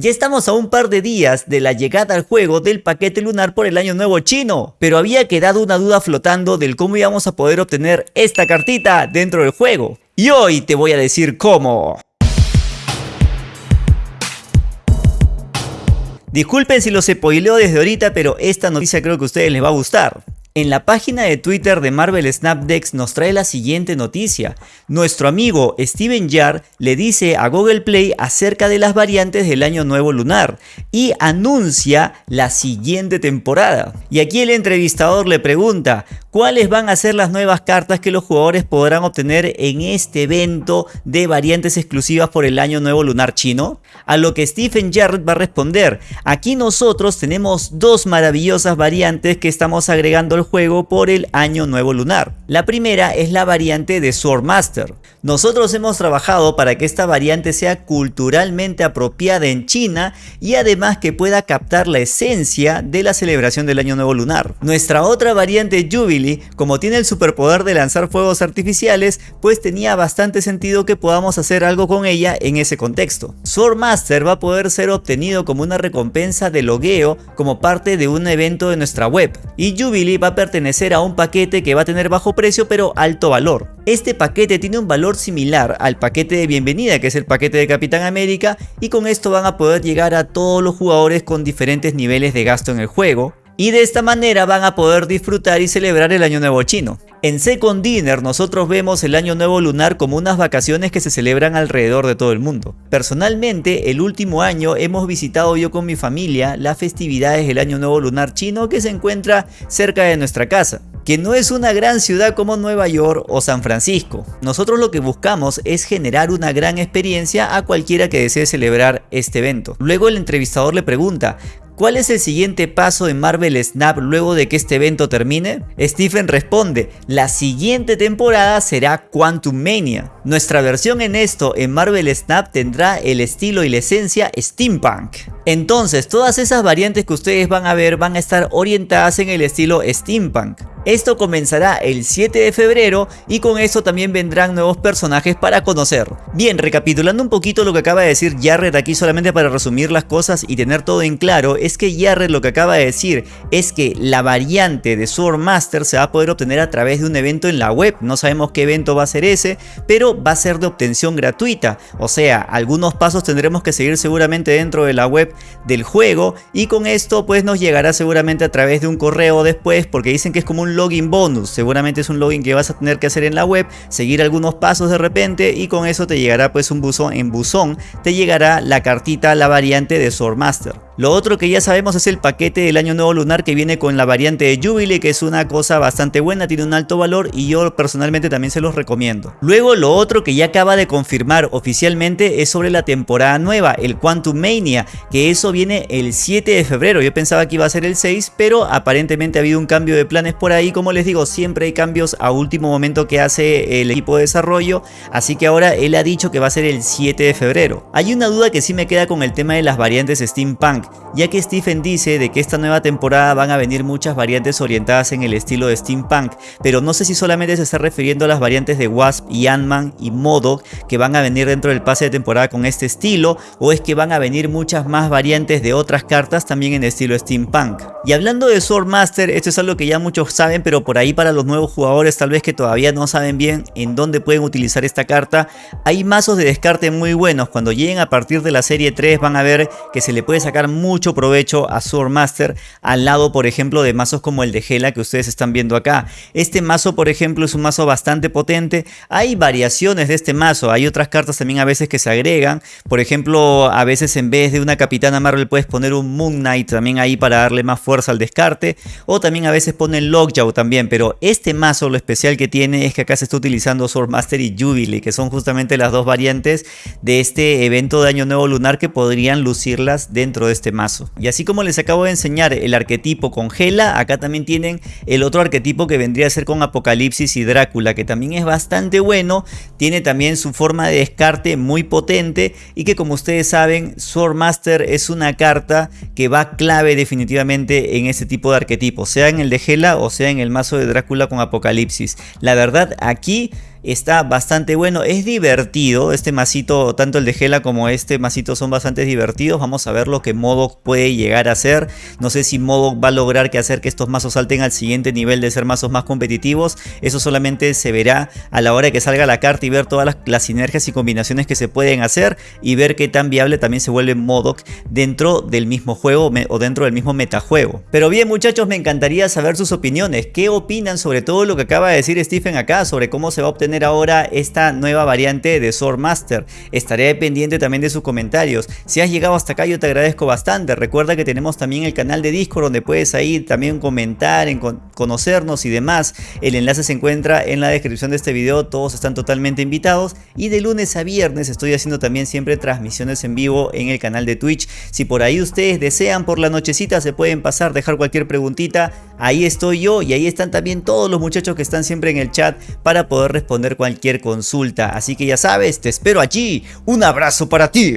Ya estamos a un par de días de la llegada al juego del paquete lunar por el año nuevo chino, pero había quedado una duda flotando del cómo íbamos a poder obtener esta cartita dentro del juego. Y hoy te voy a decir cómo. Disculpen si los spoileo desde ahorita, pero esta noticia creo que a ustedes les va a gustar. En la página de Twitter de Marvel Snapdex nos trae la siguiente noticia. Nuestro amigo Steven Yar le dice a Google Play acerca de las variantes del año nuevo lunar y anuncia la siguiente temporada. Y aquí el entrevistador le pregunta, ¿cuáles van a ser las nuevas cartas que los jugadores podrán obtener en este evento de variantes exclusivas por el año nuevo lunar chino? A lo que Stephen Jarrett va a responder, aquí nosotros tenemos dos maravillosas variantes que estamos agregando al juego por el año nuevo lunar. La primera es la variante de Swordmaster. Nosotros hemos trabajado para que esta variante sea culturalmente apropiada en China y además que pueda captar la esencia de la celebración del año nuevo lunar. Nuestra otra variante Jubilee, como tiene el superpoder de lanzar fuegos artificiales, pues tenía bastante sentido que podamos hacer algo con ella en ese contexto. Swordmaster va a poder ser obtenido como una recompensa de logueo como parte de un evento de nuestra web y Jubilee va a pertenecer a un paquete que va a tener bajo precio pero alto valor. Este paquete tiene un valor similar al paquete de bienvenida que es el paquete de Capitán América y con esto van a poder llegar a todos los jugadores con diferentes niveles de gasto en el juego y de esta manera van a poder disfrutar y celebrar el año nuevo chino. En Second Dinner nosotros vemos el año nuevo lunar como unas vacaciones que se celebran alrededor de todo el mundo. Personalmente el último año hemos visitado yo con mi familia las festividades del año nuevo lunar chino que se encuentra cerca de nuestra casa que no es una gran ciudad como Nueva York o San Francisco. Nosotros lo que buscamos es generar una gran experiencia a cualquiera que desee celebrar este evento. Luego el entrevistador le pregunta, ¿Cuál es el siguiente paso en Marvel Snap luego de que este evento termine? Stephen responde, la siguiente temporada será Quantum Mania. Nuestra versión en esto en Marvel Snap tendrá el estilo y la esencia steampunk. Entonces todas esas variantes que ustedes van a ver van a estar orientadas en el estilo steampunk. Esto comenzará el 7 de febrero y con eso también vendrán nuevos personajes para conocer. Bien, recapitulando un poquito lo que acaba de decir Jared aquí solamente para resumir las cosas y tener todo en claro, es que Jared lo que acaba de decir es que la variante de Swordmaster se va a poder obtener a través de un evento en la web. No sabemos qué evento va a ser ese, pero va a ser de obtención gratuita. O sea, algunos pasos tendremos que seguir seguramente dentro de la web del juego y con esto pues nos llegará seguramente a través de un correo después porque dicen que es como un login bonus. Seguramente es un login que vas a tener que hacer en la web, seguir algunos pasos de repente y con eso te llegará pues un buzón en buzón, te llegará la cartita, la variante de Swordmaster. Lo otro que ya sabemos es el paquete del año nuevo lunar que viene con la variante de Jubilee que es una cosa bastante buena, tiene un alto valor y yo personalmente también se los recomiendo. Luego lo otro que ya acaba de confirmar oficialmente es sobre la temporada nueva, el Quantum Mania, que eso viene el 7 de febrero. Yo pensaba que iba a ser el 6, pero aparentemente ha habido un cambio de planes por ahí. Como les digo, siempre hay cambios a último momento que hace el equipo de desarrollo, así que ahora él ha dicho que va a ser el 7 de febrero. Hay una duda que sí me queda con el tema de las variantes Steampunk ya que Stephen dice de que esta nueva temporada van a venir muchas variantes orientadas en el estilo de steampunk, pero no sé si solamente se está refiriendo a las variantes de Wasp y Ant-Man y MODOK que van a venir dentro del pase de temporada con este estilo, o es que van a venir muchas más variantes de otras cartas también en estilo steampunk. Y hablando de Swordmaster, esto es algo que ya muchos saben, pero por ahí para los nuevos jugadores tal vez que todavía no saben bien en dónde pueden utilizar esta carta, hay mazos de descarte muy buenos, cuando lleguen a partir de la serie 3 van a ver que se le puede sacar mucho provecho a Swordmaster al lado por ejemplo de mazos como el de Gela que ustedes están viendo acá. Este mazo por ejemplo es un mazo bastante potente, hay variaciones de este mazo, hay otras cartas también a veces que se agregan, por ejemplo a veces en vez de una Capitana Marvel puedes poner un Moon Knight también ahí para darle más fuerza al descarte, o también a veces ponen Lockjaw también, pero este mazo lo especial que tiene es que acá se está utilizando Swordmaster y Jubilee, que son justamente las dos variantes de este evento de Año Nuevo Lunar que podrían lucirlas dentro de este mazo. Y así como les acabo de enseñar el arquetipo con Gela, acá también tienen el otro arquetipo que vendría a ser con Apocalipsis y Drácula, que también es bastante bueno, tiene también su forma de descarte muy potente y que como ustedes saben, Swordmaster es una carta que va clave definitivamente en este tipo de arquetipo, sea en el de Gela o sea en el mazo de Drácula con Apocalipsis. La verdad aquí está bastante bueno, es divertido, este masito, tanto el de Gela como este masito son bastante divertidos, vamos a ver lo que Modok puede llegar a hacer, no sé si Modok va a lograr que hacer que estos mazos salten al siguiente nivel de ser mazos más competitivos, eso solamente se verá a la hora de que salga la carta y ver todas las, sinergias y combinaciones que se pueden hacer y ver qué tan viable también se vuelve Modok dentro del mismo juego o dentro del mismo metajuego. Pero bien muchachos, me encantaría saber sus opiniones, qué opinan sobre todo lo que acaba de decir Stephen acá, sobre cómo se va a obtener ahora esta nueva variante de Swordmaster. Estaré pendiente también de sus comentarios. Si has llegado hasta acá yo te agradezco bastante. Recuerda que tenemos también el canal de Discord donde puedes ahí también comentar, en conocernos y demás. El enlace se encuentra en la descripción de este video. Todos están totalmente invitados. Y de lunes a viernes estoy haciendo también siempre transmisiones en vivo en el canal de Twitch. Si por ahí ustedes desean por la nochecita se pueden pasar, dejar cualquier preguntita. Ahí estoy yo y ahí están también todos los muchachos que están siempre en el chat para poder cualquier consulta. Así que ya sabes, te espero allí. Un abrazo para ti.